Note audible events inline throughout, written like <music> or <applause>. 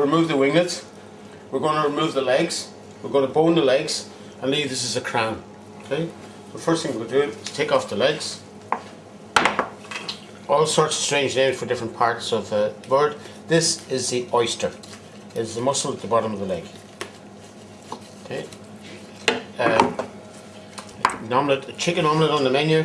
remove the winglets. We're going to remove the legs. We're going to bone the legs and leave this as a crown. Okay. The first thing we'll do is take off the legs. All sorts of strange names for different parts of the bird. This is the oyster. It's the muscle at the bottom of the leg. Okay. Um, an omelette, a chicken omelette on the menu,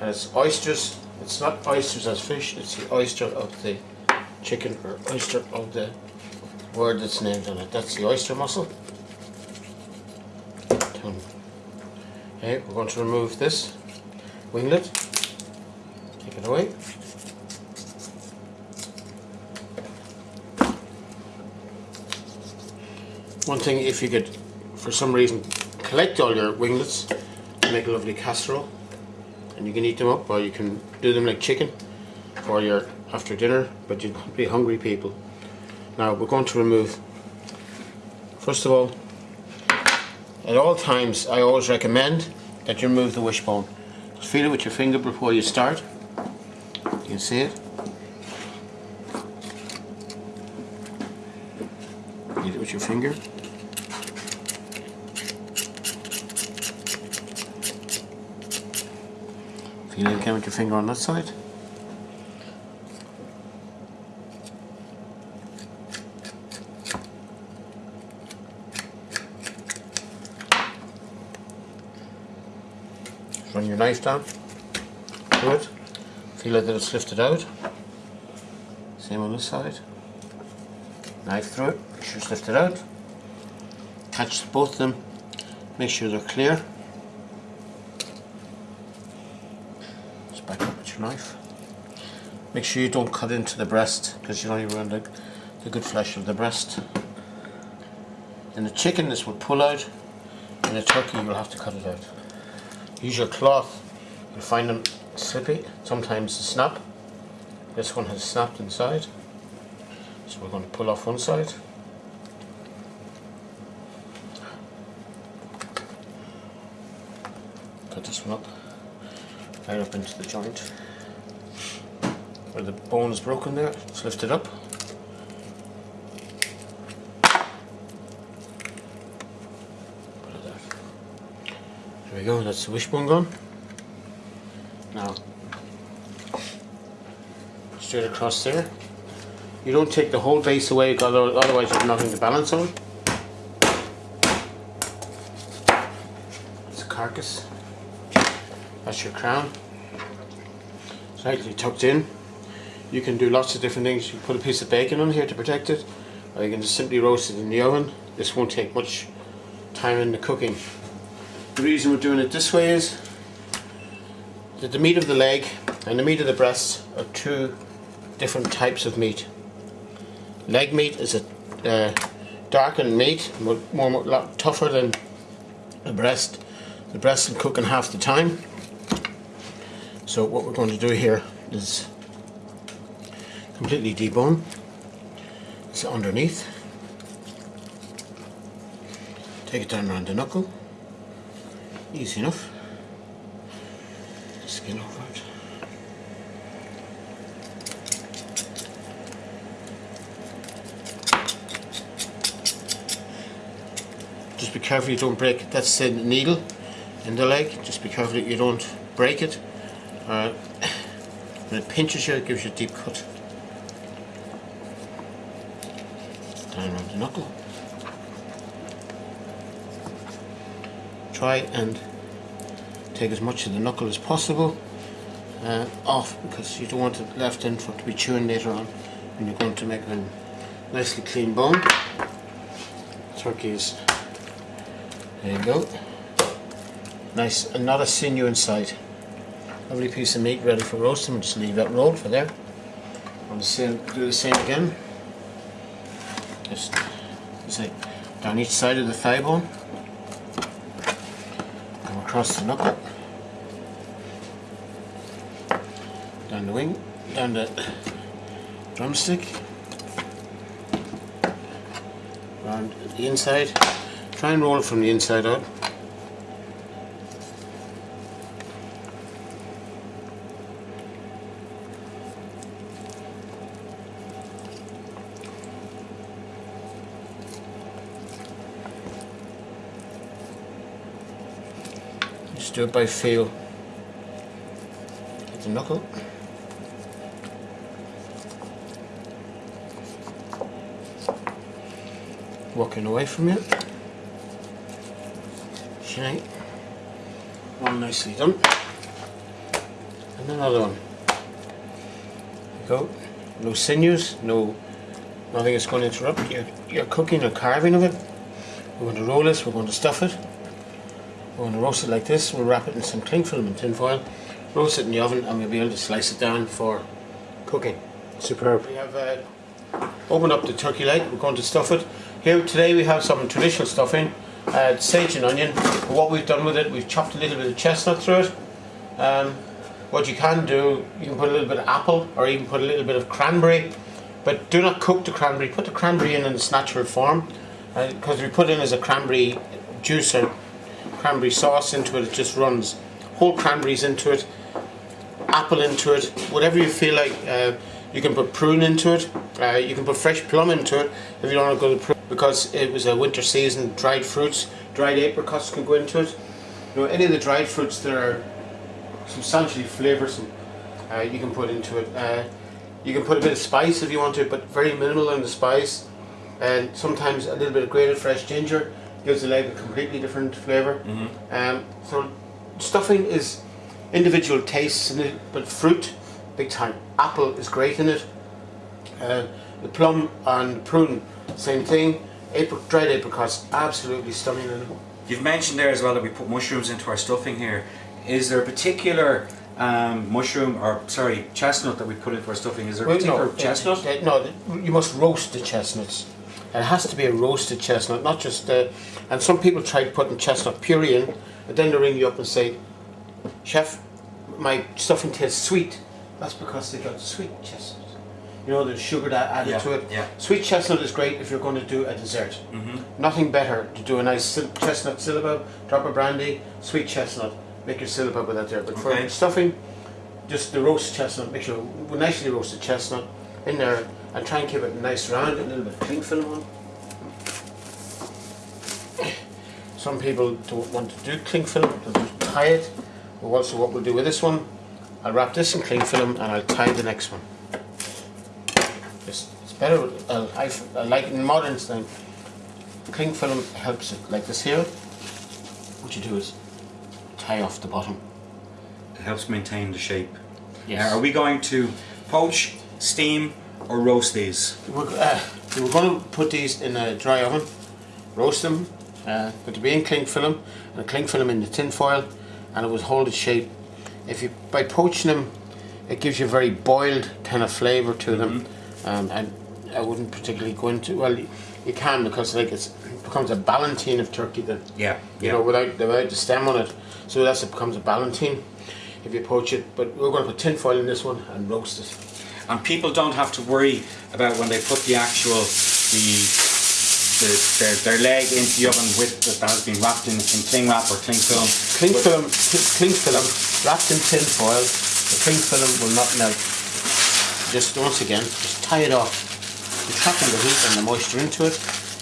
and it's oysters. It's not oysters as fish. It's the oyster of the chicken or oyster of the word that's named on it. That's the oyster muscle. Okay, we're going to remove this winglet. Take it away. One thing, if you could, for some reason, collect all your winglets, make a lovely casserole, and you can eat them up, or you can do them like chicken for your after dinner, but you'd be hungry people. Now we're going to remove, first of all, at all times I always recommend that you remove the wishbone. Just feel it with your finger before you start. You can see it. Feel it with your finger. Feel it again with your finger on that side. Knife down it, feel it that it's lifted out. Same on this side. Knife through it, make sure it's lifted out. Catch both of them, make sure they're clear. Just back up with your knife. Make sure you don't cut into the breast because you don't even run the, the good flesh of the breast. In the chicken this will pull out, in the turkey you'll have to cut it out. Use your cloth. You'll find them slippy. Sometimes snap. This one has snapped inside. So we're going to pull off one side. Cut this one up. Right up into the joint. Where the bone is broken there, just lift it up. There we go, that's the wishbone gone. Now, straight across there. You don't take the whole base away, otherwise you have nothing to balance on. It's a carcass. That's your crown. Slightly tucked in. You can do lots of different things. You can put a piece of bacon on here to protect it, or you can just simply roast it in the oven. This won't take much time in the cooking. The reason we're doing it this way is that the meat of the leg and the meat of the breast are two different types of meat. Leg meat is a uh, darkened meat, more, more lot tougher than the breast. The breast will cook in half the time. So what we're going to do here is completely debone. It's underneath. Take it down around the knuckle. Easy enough. Skin over it. Just be careful you don't break it. That's the needle in the leg. Just be careful that you don't break it. Uh, <coughs> when it pinches you, it gives you a deep cut. Down around the knuckle. Try and take as much of the knuckle as possible uh, off because you don't want it left in for it to be chewing later on when you're going to make a nicely clean bone. Turkeys, there you go. Nice and not a sinew inside. Lovely piece of meat ready for roasting. We'll Just leave that rolled for there. I'll do the same again. Just say down each side of the thigh bone across the knuckle, down the wing, down the drumstick, around the inside. Try and roll it from the inside out. Do it by feel. Get the knuckle. Walking away from you. Okay. One nicely done. And another one. go. No sinews, no nothing is going to interrupt your, your cooking or carving of it. We're going to roll this, we're going to stuff it. We're going to roast it like this, we'll wrap it in some cling film and tin foil, roast it in the oven and we'll be able to slice it down for cooking. Superb. We have uh, opened up the turkey leg, we're going to stuff it. Here today we have some traditional stuffing, uh, sage and onion. What we've done with it, we've chopped a little bit of chestnut through it. Um, what you can do, you can put a little bit of apple or even put a little bit of cranberry, but do not cook the cranberry. Put the cranberry in in its natural form, because uh, we put in as a cranberry juice or cranberry sauce into it, it just runs. Whole cranberries into it, apple into it, whatever you feel like. Uh, you can put prune into it. Uh, you can put fresh plum into it if you don't want to go to prune because it was a winter season. Dried fruits, dried apricots can go into it. You know, any of the dried fruits that are substantially flavoursome, uh, you can put into it. Uh, you can put a bit of spice if you want to, but very minimal in the spice. And sometimes a little bit of grated fresh ginger gives the leg a completely different flavor mm -hmm. um, so stuffing is individual tastes in it, but fruit, big time. Apple is great in it. Uh, the plum and prune, same thing. April, dried apricots, absolutely stunning in it. You've mentioned there as well that we put mushrooms into our stuffing here. Is there a particular um, mushroom or sorry chestnut that we put into our stuffing? Is there a well, particular no, chestnut? Uh, no, you must roast the chestnuts. It has to be a roasted chestnut, not just. Uh, and some people try putting chestnut puree in, and then they ring you up and say, "Chef, my stuffing tastes sweet." That's because they got sweet chestnut. You know, there's sugar that added yeah, to it. Yeah. Sweet chestnut is great if you're going to do a dessert. Mm -hmm. Nothing better to do a nice chestnut syllabub, drop of brandy, sweet chestnut make your syllabub with that there. But okay. for stuffing, just the roast chestnut, make sure nicely roasted chestnut in there and try and keep it nice round, a little bit of cling film on. Some people don't want to do cling film, because they'll just tie it. But also what we'll do with this one, I'll wrap this in cling film and I'll tie the next one. It's, it's better, uh, I, I like in modern style, cling film helps it, like this here. What you do is tie off the bottom. It helps maintain the shape. Yeah. Are we going to poach, steam, or roast these? We're, uh, we're going to put these in a dry oven, roast them, uh, put the being cling film, and cling film in the tin foil, and it will hold its shape. If you by poaching them, it gives you a very boiled kind of flavour to them, mm -hmm. um, and I wouldn't particularly go into well. You can because like it becomes a ballotine of turkey then. Yeah. You yeah. know, without without the stem on it. So that's it becomes a ballotine if you poach it. But we're going to put tin foil in this one and roast it. And people don't have to worry about when they put the actual the, the their, their leg into the oven with that has been wrapped in, in cling wrap or cling film. Cling film, cling film wrapped in tin foil. The cling film will not melt. Just once again, just tie it off. You're trapping the heat and the moisture into it.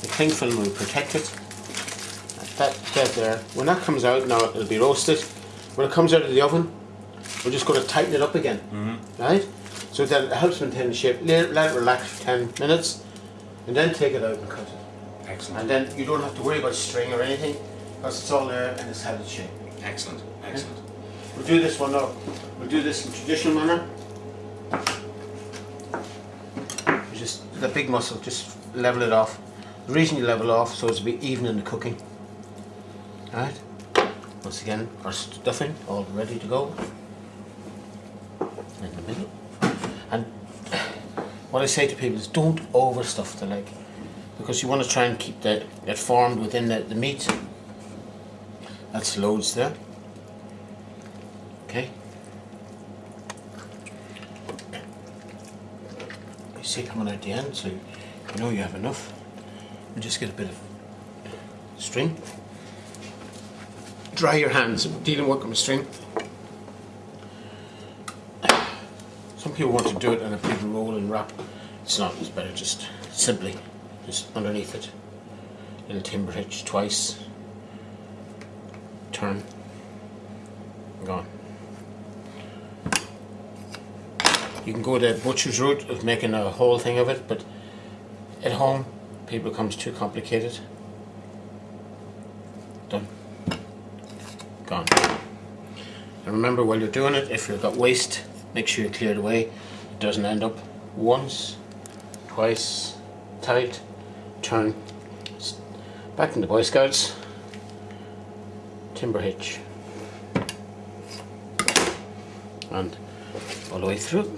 The cling film will protect it that get there. When that comes out, now it'll be roasted. When it comes out of the oven, we're just going to tighten it up again, mm -hmm. right? So that it helps maintain the shape. Let, let it relax for 10 minutes, and then take it out and cut it. Excellent. And then you don't have to worry about string or anything, because it's all there and it's held its shape. Excellent, excellent. Okay? We'll do this one now. We'll do this in traditional manner. just the big muscle, just level it off. The reason you level off so it's to be even in the cooking. Alright, once again our stuffing all ready to go in the middle. And <sighs> what I say to people is don't overstuff the leg because you want to try and keep that it formed within the, the meat. That's loads there. Okay. You see coming out the end so you know you have enough. And just get a bit of string dry your hands and dealing with a string. Some people want to do it in a big roll and wrap. It's not, it's better just simply, just underneath it in a timber hitch twice, turn, gone. You can go the butcher's route of making a whole thing of it, but at home, people becomes too complicated. Done. Gone. And remember, while you're doing it, if you've got waste, make sure you clear it away. It doesn't end up once, twice, tight, turn. Back in the Boy Scouts, timber hitch. And all the way through.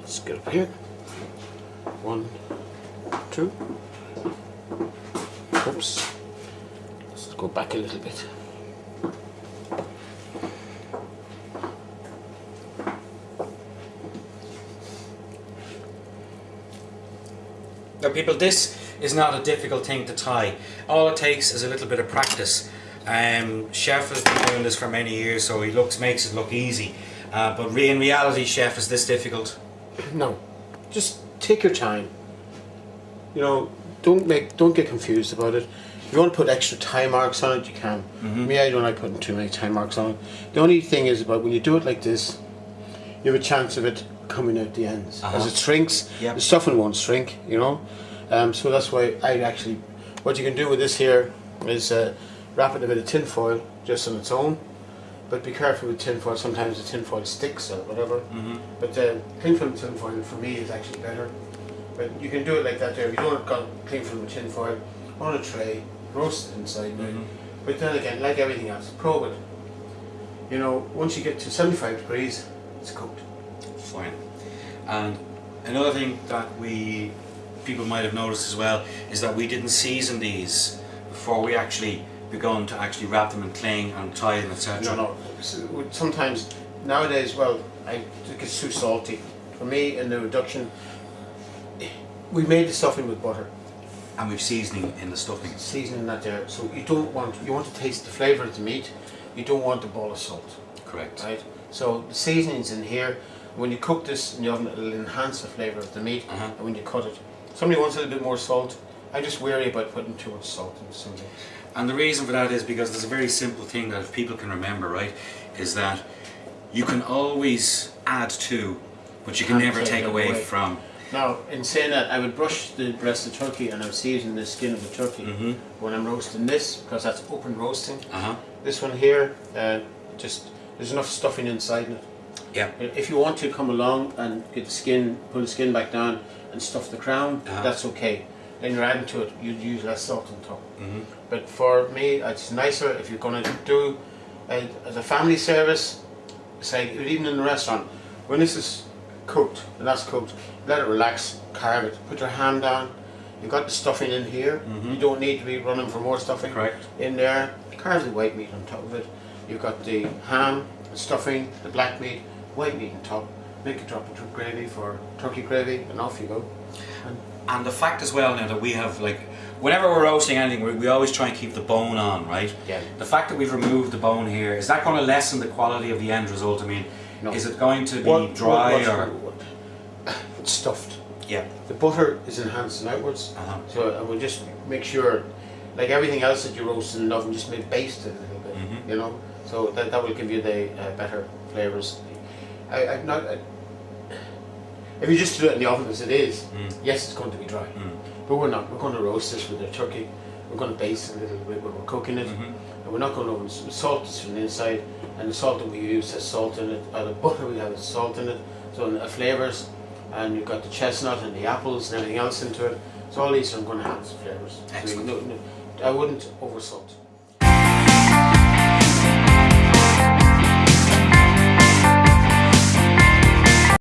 Let's get up here. One, two. Oops. Let's go back a little bit. Now, people, this is not a difficult thing to tie. All it takes is a little bit of practice. Um, chef has been doing this for many years, so he looks makes it look easy. Uh, but re- in reality, chef is this difficult. No, just take your time. You know, don't make, don't get confused about it. If you want to put extra time marks on it, you can. Me, I don't like putting too many time marks on it. The only thing is about when you do it like this, you have a chance of it coming out the ends. Uh-huh. As it shrinks, Yep. the stuffing won't shrink. You know, um, so that's why I actually, what you can do with this here is uh, wrap it in a bit of tin foil just on its own. But be careful with tin foil. Sometimes the tin foil sticks or whatever. Mm-hmm. But uh, cling film tin foil for me is actually better. But you can do it like that there. If you don't got cling film tin foil on a tray, roast it inside. now. Mhm. But then again, like everything else, probe it. You know, once you get to 75 degrees, it's cooked. Fine. And another thing that we people might have noticed as well is that we didn't season these before we actually begun to actually wrap them in cling and tie them, etc. No, no. Sometimes nowadays, well, I think it's too salty. For me, in the reduction, we made the stuffing with butter, And we've seasoning in the stuffing. seasoning that there. So you don't want you want to taste the flavour of the meat. You don't want the ball of salt, Correct. right? So the seasoning's in here. When you cook this in the oven, it'll enhance the flavour of the meat. Uh-huh. And when you cut it, somebody wants a little bit more salt. I'm just worry about putting too much salt in something. And the reason for that is because there's a very simple thing that if people can remember, right, is that you can always add to, but you can never take take away, away. from. Now, in saying that, I would brush the breast of turkey and I would season the skin of the turkey Mm-hmm. when I'm roasting this because that's open roasting. Uh huh. This one here, uh, just there's enough stuffing inside it. Yeah. If you want to come along and get the skin, pull the skin back down and stuff the crown, Uh-huh. that's okay. Then you're adding to it, you'd use less salt on top. Mm-hmm. But for me, it's nicer if you're going to do a, as a family service, say even in the restaurant, when this is cooked, and that's cooked, let it relax, carve it, put your hand down. You've got the stuffing in here. You don't need to be running for more stuffing Correct. in there. Carve the white meat on top of it. You've got the ham, the stuffing, the black meat, white meat on top. Make it drop into gravy for turkey gravy, and off you go. And And the fact as well now that we have like, whenever we're roasting anything, we, we always try and keep the bone on, right? Yeah. The fact that we've removed the bone here is that going to lessen the quality of the end result? I mean, No. is it going to be What- dry what- or? what- <coughs> it's stuffed. Yeah. The butter is enhancing outwards, Uh-huh. so I will just make sure, like everything else that you roast in the oven, just maybe baste it a little bit, Mhm. you know. So that, that will give you the uh, better flavors. I, not. I, if you just do it in the oven as it is, Mm. yes, it's going to be dry. Mm. But we're not. We're going to roast this with the turkey. We're going to baste it a little bit when we're cooking it, Mhm. and we're not going to salt this from the inside. And the salt that we use has salt in it. Or the butter we have has salt in it. So the flavors, and you've got the chestnut and the apples and everything else into it. So all these are going to have flavors. So Excellent. no- no- I wouldn't over salt.